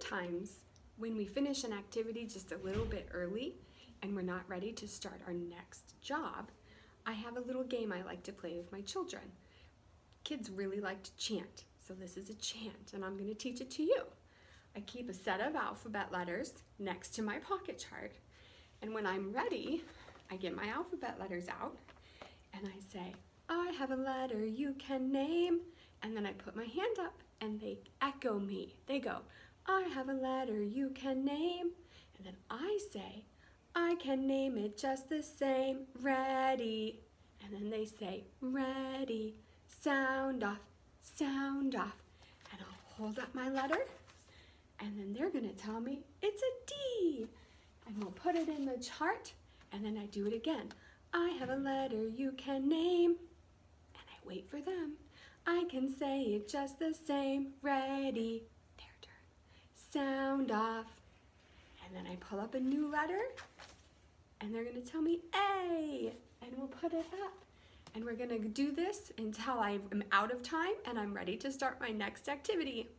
sometimes when we finish an activity just a little bit early and we're not ready to start our next job, I have a little game I like to play with my children. Kids really like to chant, so this is a chant and I'm going to teach it to you. I keep a set of alphabet letters next to my pocket chart and when I'm ready, I get my alphabet letters out and I say, I have a letter you can name. And then I put my hand up and they echo me. They go, I have a letter you can name. And then I say, I can name it just the same. Ready. And then they say, ready. Sound off, sound off. And I'll hold up my letter and then they're gonna tell me it's a D. And we'll put it in the chart and then I do it again. I have a letter you can name. And I wait for them. I can say it just the same. Ready. Sound off. And then I pull up a new letter. And they're to tell me A. And we'll put it up. And we're to do this until I am out of time and I'm ready to start my next activity.